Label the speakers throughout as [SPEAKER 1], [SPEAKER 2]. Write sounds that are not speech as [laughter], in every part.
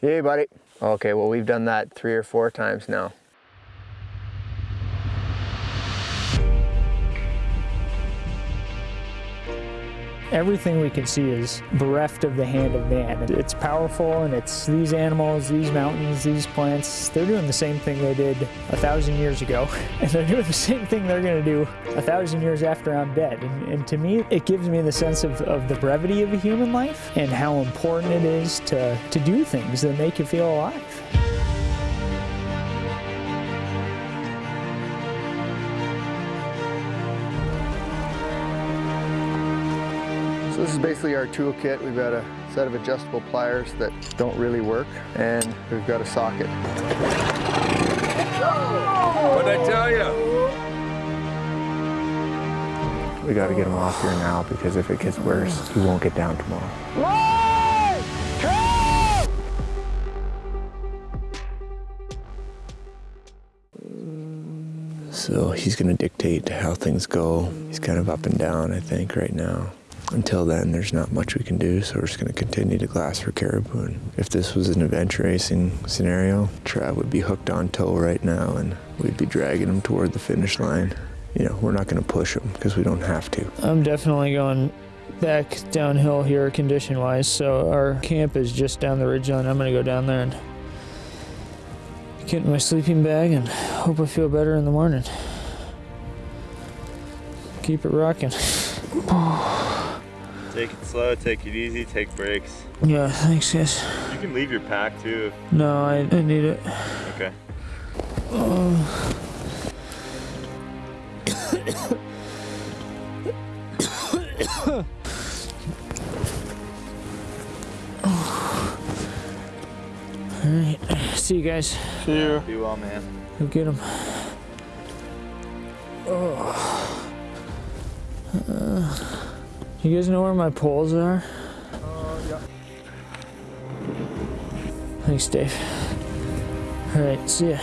[SPEAKER 1] Hey, buddy. Okay, well, we've done that three or four times now.
[SPEAKER 2] Everything we can see is bereft of the hand of man. It's powerful and it's these animals, these mountains, these plants, they're doing the same thing they did a thousand years ago. [laughs] And they're doing the same thing they're gonna do a thousand years after I'm dead. And, and to me, it gives me the sense of, of the brevity of a human life and how important it is to, to do things that make you feel alive.
[SPEAKER 1] This is basically our toolkit. We've got a set of adjustable pliers that don't really work, and we've got a socket.
[SPEAKER 3] What'd I tell you?
[SPEAKER 1] We got to get him off here now because if it gets worse, he won't get down tomorrow. So he's going to dictate how things go. He's kind of up and down, I think, right now. Until then, there's not much we can do, so we're just going to continue to glass for caribou. And if this was an adventure racing scenario, Trav would be hooked on tow right now, and we'd be dragging him toward the finish line. You know, we're not going to push him because we don't have to.
[SPEAKER 2] I'm definitely going back downhill here condition wise. So our camp is just down the ridge line. I'm gonna go down there and get in my sleeping bag and hope I feel better in the morning. Keep it rocking.
[SPEAKER 4] Take it slow, take it easy, take breaks.
[SPEAKER 2] Yeah, thanks guys.
[SPEAKER 4] You can leave your pack too.
[SPEAKER 2] No, I, I need it.
[SPEAKER 4] Okay. [coughs]
[SPEAKER 2] All right, see you guys.
[SPEAKER 4] See you. Be well, man.
[SPEAKER 2] Go get them. Oh. Uh. You guys know where my poles are? Thanks, Dave. All right, see ya.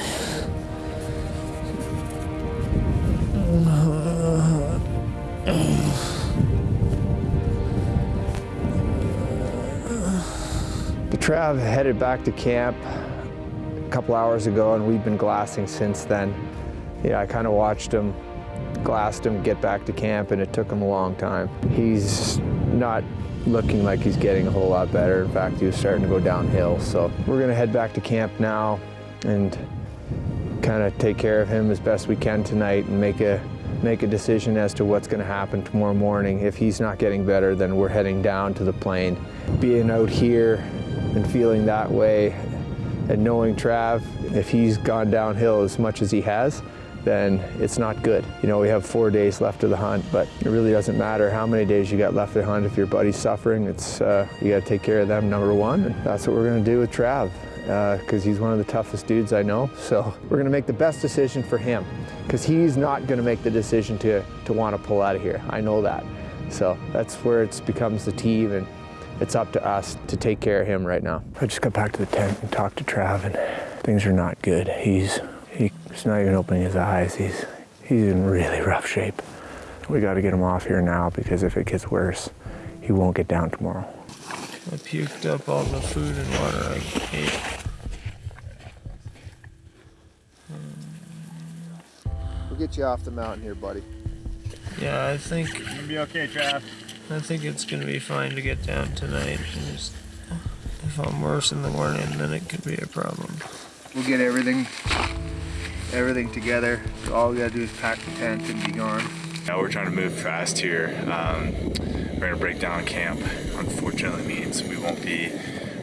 [SPEAKER 1] The Trav headed back to camp a couple hours ago and we've been glassing since then. Yeah, I kind of watched him, glassed him get back to camp and it took him a long time. He's not looking like he's getting a whole lot better. In fact, he was starting to go downhill. So we're gonna head back to camp now and kind of take care of him as best we can tonight and make a make a decision as to what's going to happen tomorrow morning. If he's not getting better, then we're heading down to the plane. Being out here and feeling that way and knowing Trav, if he's gone downhill as much as he has, then it's not good. You know, we have four days left of the hunt, but it really doesn't matter how many days you got left of the hunt. If your buddy's suffering, it's uh, you got to take care of them, number one. And that's what we're going to do with Trav because uh, he's one of the toughest dudes I know. So we're going to make the best decision for him because he's not going to make the decision to, to want to pull out of here. I know that. So that's where it becomes the team and it's up to us to take care of him right now. I just got back to the tent and talked to Trav and things are not good. He's, he's not even opening his eyes. He's, he's in really rough shape. We got to get him off here now because if it gets worse, he won't get down tomorrow.
[SPEAKER 2] I puked up all the food and water I ate.
[SPEAKER 1] We'll get you off the mountain here, buddy.
[SPEAKER 2] Yeah, I think
[SPEAKER 4] Gonna be okay, Trav.
[SPEAKER 2] I think it's gonna be fine to get down tonight. just- if I'm worse in the morning, then it could be a problem.
[SPEAKER 1] We'll get everything, everything together. All we gotta do is pack the tent and be gone.
[SPEAKER 4] Now we're trying to move fast here. Um, we're gonna break down camp. Unfortunately means we won't be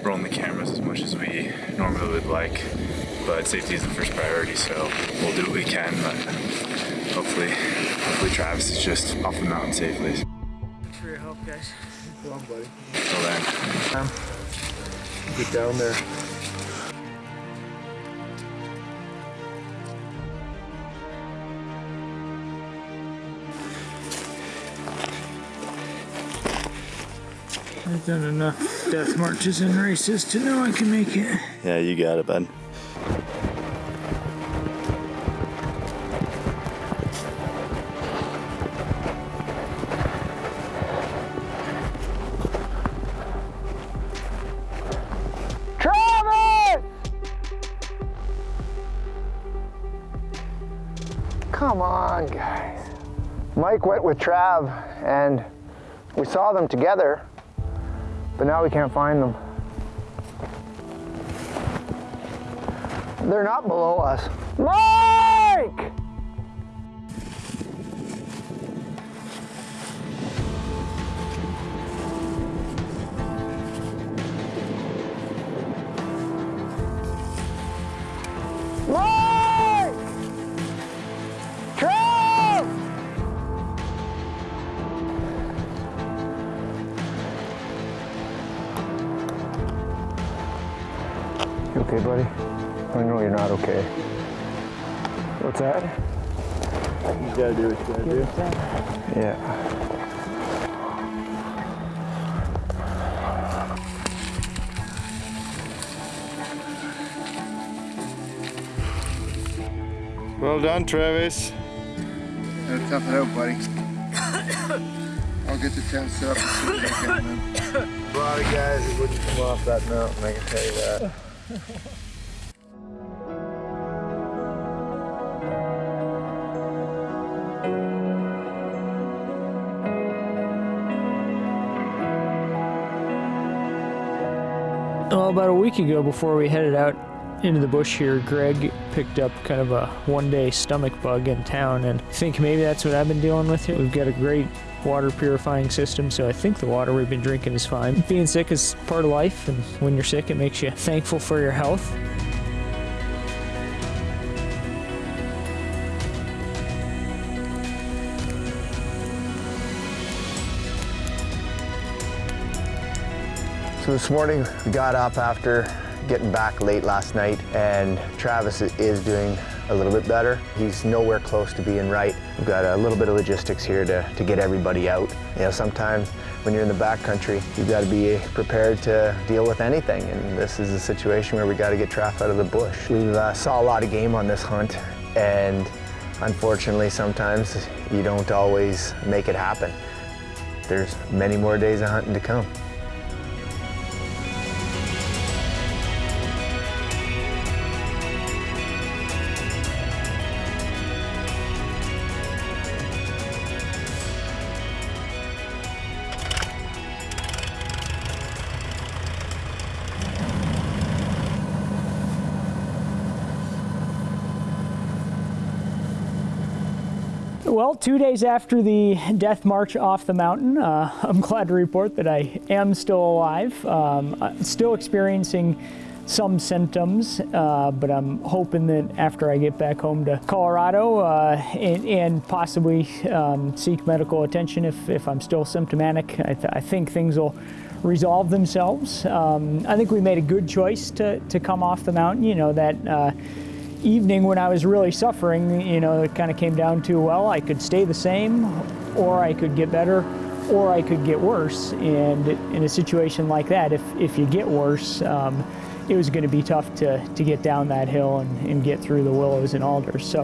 [SPEAKER 4] rolling the cameras as much as we normally would like. But safety is the first priority, so we'll do what we can. But hopefully, hopefully Travis is just off the mountain safely.
[SPEAKER 2] Thanks for your help, guys.
[SPEAKER 1] Come on, buddy.
[SPEAKER 4] Till then.
[SPEAKER 1] Get down there.
[SPEAKER 2] I've done enough death marches and races to know I can make it.
[SPEAKER 4] Yeah, you got it, bud. Travis!
[SPEAKER 1] Come on, guys. Mike went with Trav, and we saw them together but now we can't find them. They're not below us. Mike! Okay, buddy? I know you're not okay. What's that?
[SPEAKER 5] You gotta do what you gotta do.
[SPEAKER 1] Yeah.
[SPEAKER 5] Well done, Travis.
[SPEAKER 6] Gotta tough it out, buddy. [coughs] I'll get the tent set up as soon as I can, man.
[SPEAKER 5] A lot of guys wouldn't come off that mountain, I can tell you that. [laughs]
[SPEAKER 2] Well, about a week ago, before we headed out into the bush here, Greg picked up kind of a one-day stomach bug in town, and I think maybe that's what I've been dealing with here. We've got a great water purifying system, so I think the water we've been drinking is fine. Being sick is part of life, and when you're sick, it makes you thankful for your health.
[SPEAKER 1] So this morning we got up after getting back late last night and Travis is doing a little bit better. He's nowhere close to being right. We've got a little bit of logistics here to, to get everybody out. You know, sometimes when you're in the backcountry, you've got to be prepared to deal with anything. And this is a situation where we got to get Trav out of the bush. We uh, saw a lot of game on this hunt and unfortunately sometimes you don't always make it happen. There's many more days of hunting to come.
[SPEAKER 2] Well, two days after the death march off the mountain, uh, [laughs] I'm glad to report that I am still alive. Um, still experiencing some symptoms, uh, but I'm hoping that after I get back home to Colorado uh, and, and possibly um, seek medical attention if, if I'm still symptomatic, I, th- I think things will resolve themselves. Um, I think we made a good choice to, to come off the mountain. You know, that uh, evening when I was really suffering, you know, it kind of came down to, well, I could stay the same or I could get better or I could get worse. And in a situation like that, if, if you get worse, um, it was going to be tough to, to get down that hill and, and get through the willows and alders. So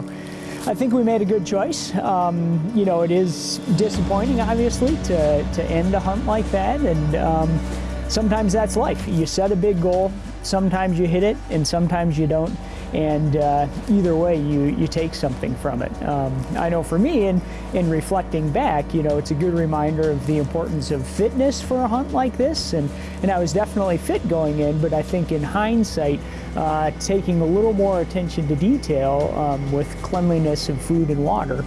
[SPEAKER 2] I think we made a good choice. Um, you know, it is disappointing, obviously, to, to end a hunt like that. And um, sometimes that's life. You set a big goal, sometimes you hit it, and sometimes you don't. And uh, either way, you, you take something from it. Um, I know for me, in, in reflecting back, you know, it's a good reminder of the importance of fitness for a hunt like this. And, and I was definitely fit going in, but I think in hindsight, uh, taking a little more attention to detail um, with cleanliness of food and water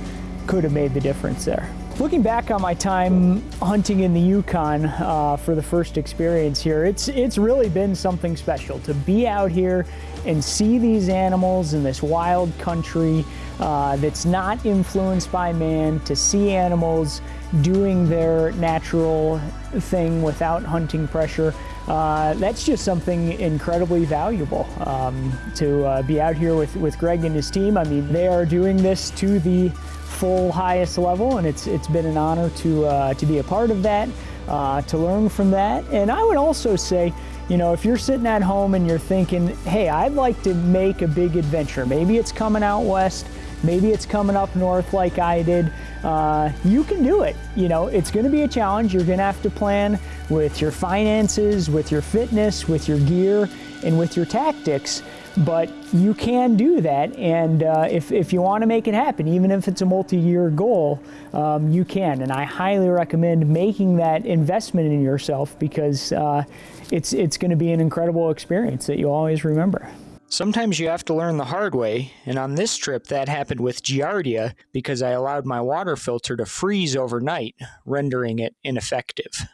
[SPEAKER 2] could have made the difference there. Looking back on my time hunting in the Yukon uh, for the first experience here, it's it's really been something special to be out here and see these animals in this wild country uh, that's not influenced by man. To see animals doing their natural thing without hunting pressure. Uh, that's just something incredibly valuable um, to uh, be out here with, with Greg and his team. I mean, they are doing this to the full highest level, and it's it's been an honor to uh, to be a part of that, uh, to learn from that. And I would also say, you know, if you're sitting at home and you're thinking, hey, I'd like to make a big adventure. Maybe it's coming out west. Maybe it's coming up north like I did. Uh, you can do it. You know, it's going to be a challenge. You're going to have to plan with your finances, with your fitness, with your gear, and with your tactics. But you can do that, and uh, if, if you want to make it happen, even if it's a multi-year goal, um, you can. And I highly recommend making that investment in yourself because uh, it's, it's going to be an incredible experience that you'll always remember. Sometimes you have to learn the hard way, and on this trip that happened with Giardia because I allowed my water filter to freeze overnight, rendering it ineffective.